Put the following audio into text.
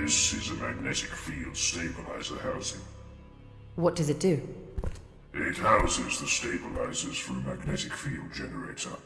This is a magnetic field stabilizer housing. What does it do? It houses the stabilizers for a magnetic field generator.